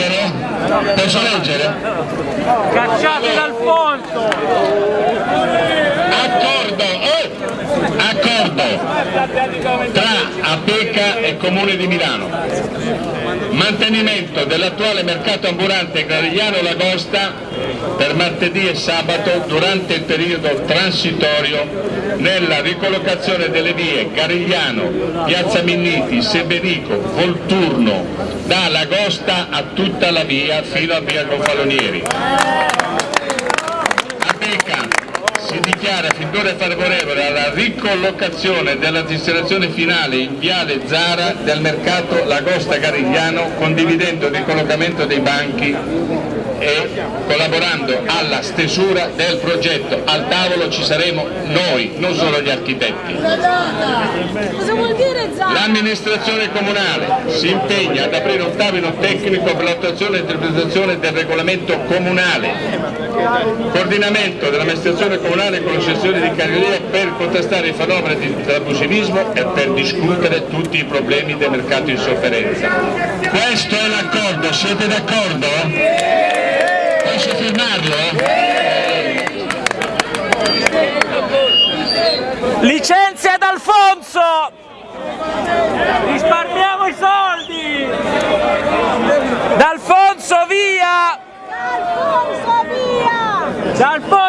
leggere? Posso leggere? Cacciate d'Alfonso! Accordo, oh! Accordo tra APECA e Comune di Milano. Mantenimento dell'attuale mercato ambulante Clarigliano Lagosta per martedì e sabato durante il periodo transitorio nella ricollocazione delle vie Garigliano, Piazza Minniti, Sebenico, Volturno, da Lagosta a tutta la via fino a via Gonfalonieri. Dichiara fin d'ora favorevole alla ricollocazione della destinazione finale in Viale Zara del mercato Lagosta Garigliano condividendo il ricollocamento dei banchi e collaborando alla stesura del progetto. Al tavolo ci saremo noi, non solo gli architetti. L'amministrazione comunale si impegna ad aprire un tavolo tecnico per l'attuazione e interpretazione del regolamento comunale, coordinamento dell'amministrazione comunale con l'associazione di Cagliaria per contrastare i fenomeni di abusivismo e per discutere tutti i problemi del mercato in sofferenza. Questo è l'accordo, siete d'accordo? Posso firmarlo? Licenzia d'Alfonso! Risparmiamo i soldi! D'Alfonso via! Alfonso via! D'Alfonso